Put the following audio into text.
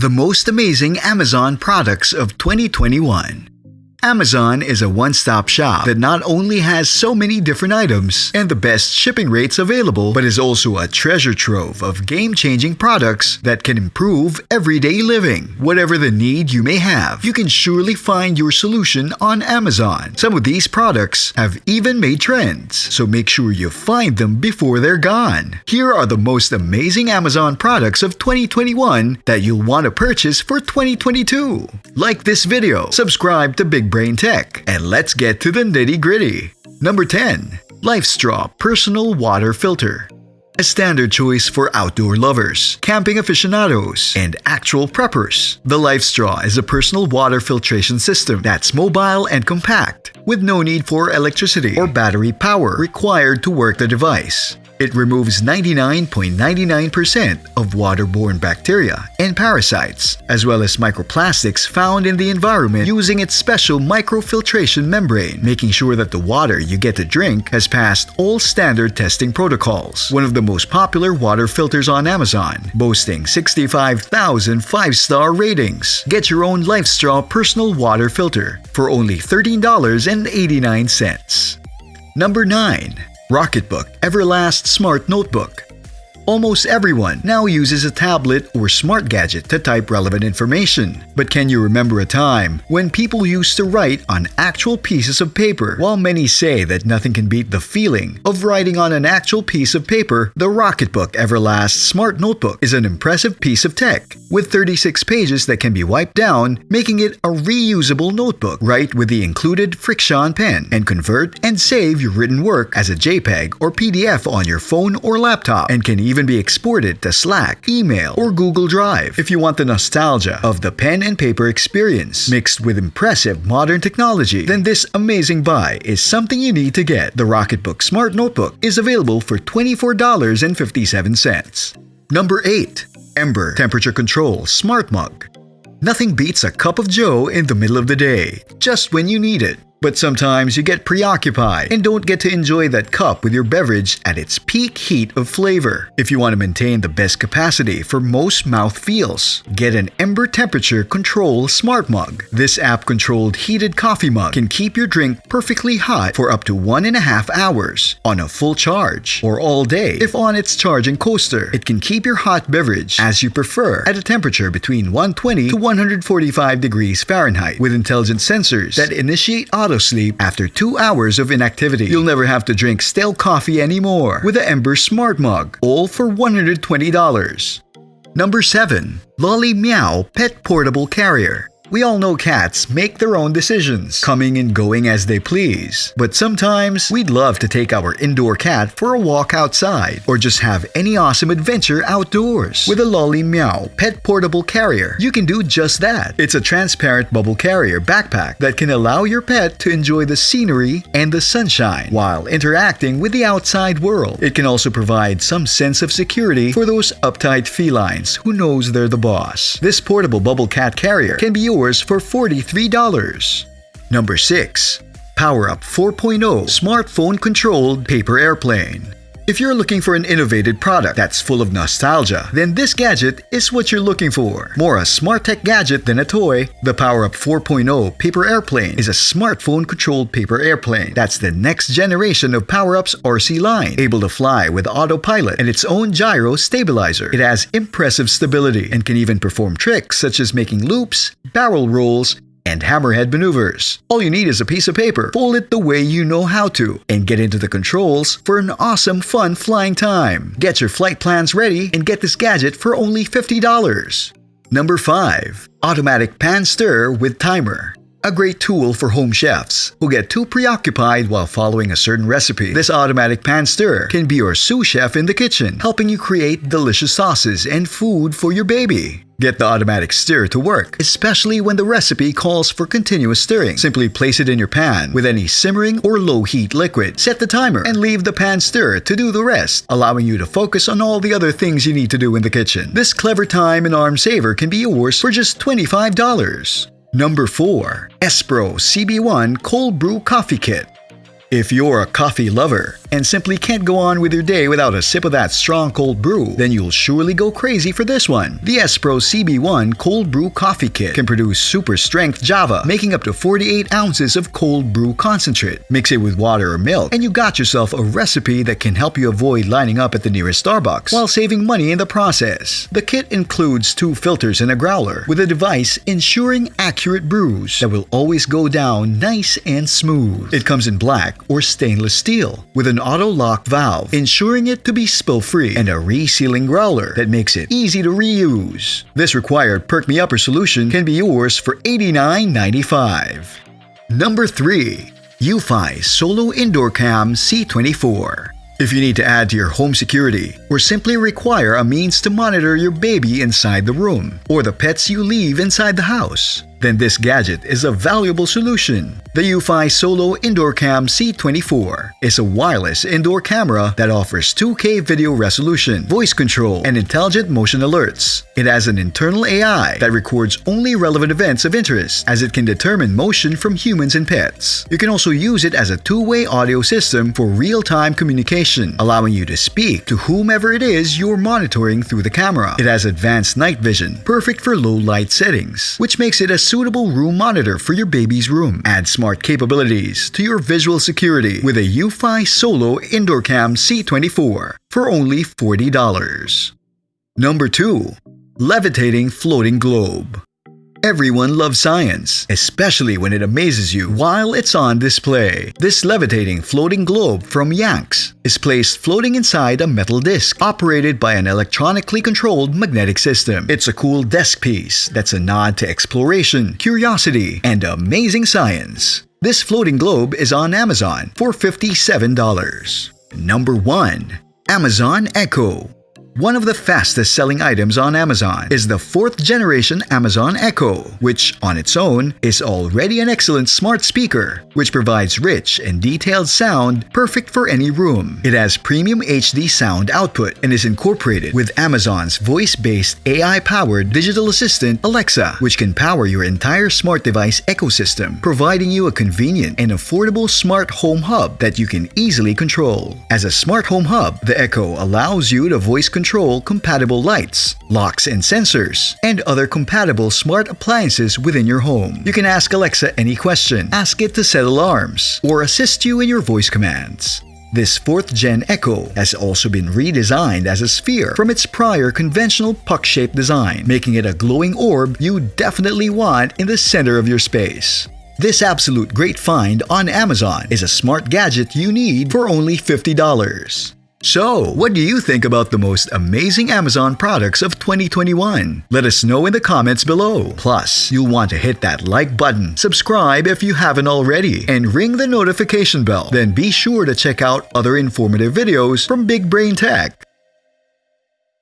The most amazing Amazon products of 2021. Amazon is a one-stop shop that not only has so many different items and the best shipping rates available, but is also a treasure trove of game-changing products that can improve everyday living. Whatever the need you may have, you can surely find your solution on Amazon. Some of these products have even made trends, so make sure you find them before they're gone. Here are the most amazing Amazon products of 2021 that you'll want to purchase for 2022. Like this video, subscribe to Big Brain Tech, and let's get to the nitty gritty. Number 10. LifeStraw Personal Water Filter. A standard choice for outdoor lovers, camping aficionados, and actual preppers. The LifeStraw is a personal water filtration system that's mobile and compact, with no need for electricity or battery power required to work the device. It removes 99.99% of waterborne bacteria and parasites, as well as microplastics found in the environment using its special microfiltration membrane, making sure that the water you get to drink has passed all standard testing protocols. One of the most popular water filters on Amazon, boasting 65,000 5-star ratings. Get your own LifeStraw personal water filter for only $13.89. Number 9. Rocketbook Everlast Smart Notebook Almost everyone now uses a tablet or smart gadget to type relevant information. But can you remember a time when people used to write on actual pieces of paper? While many say that nothing can beat the feeling of writing on an actual piece of paper, the Rocketbook Everlast Smart Notebook is an impressive piece of tech with 36 pages that can be wiped down, making it a reusable notebook. Write with the included Friction pen and convert and save your written work as a JPEG or PDF on your phone or laptop and can even even be exported to Slack, email, or Google Drive. If you want the nostalgia of the pen and paper experience mixed with impressive modern technology, then this amazing buy is something you need to get. The Rocketbook Smart Notebook is available for $24.57. Number 8. Ember Temperature Control Smart Mug Nothing beats a cup of joe in the middle of the day, just when you need it. But sometimes you get preoccupied and don't get to enjoy that cup with your beverage at its peak heat of flavor. If you want to maintain the best capacity for most mouth feels, get an Ember Temperature Control Smart Mug. This app-controlled heated coffee mug can keep your drink perfectly hot for up to one and a half hours on a full charge or all day if on its charging coaster. It can keep your hot beverage as you prefer at a temperature between 120 to 145 degrees Fahrenheit with intelligent sensors that initiate auto auto sleep after two hours of inactivity. You'll never have to drink stale coffee anymore with the Ember Smart Mug, all for $120. Number 7. Lolly Meow Pet Portable Carrier we all know cats make their own decisions, coming and going as they please. But sometimes, we'd love to take our indoor cat for a walk outside, or just have any awesome adventure outdoors. With a Lolly Meow pet portable carrier, you can do just that. It's a transparent bubble carrier backpack that can allow your pet to enjoy the scenery and the sunshine while interacting with the outside world. It can also provide some sense of security for those uptight felines who knows they're the boss. This portable bubble cat carrier can be yours for $43. Number 6. PowerUp 4.0 Smartphone Controlled Paper Airplane if you're looking for an innovative product that's full of nostalgia, then this gadget is what you're looking for. More a smart tech gadget than a toy, the PowerUp 4.0 Paper Airplane is a smartphone-controlled paper airplane that's the next generation of PowerUp's RC line, able to fly with autopilot and its own gyro stabilizer. It has impressive stability and can even perform tricks such as making loops, barrel rolls, and hammerhead maneuvers. All you need is a piece of paper, fold it the way you know how to, and get into the controls for an awesome fun flying time. Get your flight plans ready and get this gadget for only $50. Number 5. Automatic Pan Stir with Timer a great tool for home chefs who get too preoccupied while following a certain recipe. This automatic pan stirrer can be your sous chef in the kitchen, helping you create delicious sauces and food for your baby. Get the automatic stir to work, especially when the recipe calls for continuous stirring. Simply place it in your pan with any simmering or low heat liquid. Set the timer and leave the pan stir to do the rest, allowing you to focus on all the other things you need to do in the kitchen. This clever time and arm saver can be yours for just $25. Number 4. Espro CB1 Cold Brew Coffee Kit If you're a coffee lover and simply can't go on with your day without a sip of that strong cold brew, then you'll surely go crazy for this one. The Espro CB1 Cold Brew Coffee Kit can produce super strength Java, making up to 48 ounces of cold brew concentrate. Mix it with water or milk, and you got yourself a recipe that can help you avoid lining up at the nearest Starbucks while saving money in the process. The kit includes two filters and a growler, with a device ensuring accurate brews that will always go down nice and smooth. It comes in black or stainless steel with an auto-lock valve, ensuring it to be spill-free, and a resealing growler that makes it easy to reuse. This required Perk Me Upper solution can be yours for $89.95. Number 3. Eufy Solo Indoor Cam C24 if you need to add to your home security, or simply require a means to monitor your baby inside the room, or the pets you leave inside the house, then this gadget is a valuable solution. The Eufy Solo Indoor Cam C24 is a wireless indoor camera that offers 2K video resolution, voice control, and intelligent motion alerts. It has an internal AI that records only relevant events of interest as it can determine motion from humans and pets. You can also use it as a two-way audio system for real-time communication, allowing you to speak to whomever it is you're monitoring through the camera. It has advanced night vision, perfect for low light settings, which makes it a suitable room monitor for your baby's room. Add smart capabilities to your visual security with a Eufy Solo Indoor Cam C24 for only $40. Number 2. Levitating Floating Globe Everyone loves science, especially when it amazes you while it's on display. This levitating floating globe from Yanks is placed floating inside a metal disc operated by an electronically controlled magnetic system. It's a cool desk piece that's a nod to exploration, curiosity, and amazing science. This floating globe is on Amazon for $57. Number 1. Amazon Echo one of the fastest selling items on Amazon is the fourth generation Amazon Echo, which on its own is already an excellent smart speaker, which provides rich and detailed sound perfect for any room. It has premium HD sound output and is incorporated with Amazon's voice-based AI-powered digital assistant Alexa, which can power your entire smart device ecosystem, providing you a convenient and affordable smart home hub that you can easily control. As a smart home hub, the Echo allows you to voice control control compatible lights, locks and sensors, and other compatible smart appliances within your home. You can ask Alexa any question, ask it to set alarms, or assist you in your voice commands. This 4th gen Echo has also been redesigned as a sphere from its prior conventional puck-shaped design, making it a glowing orb you definitely want in the center of your space. This absolute great find on Amazon is a smart gadget you need for only $50. So, what do you think about the most amazing Amazon products of 2021? Let us know in the comments below. Plus, you'll want to hit that like button, subscribe if you haven't already, and ring the notification bell. Then be sure to check out other informative videos from Big Brain Tech.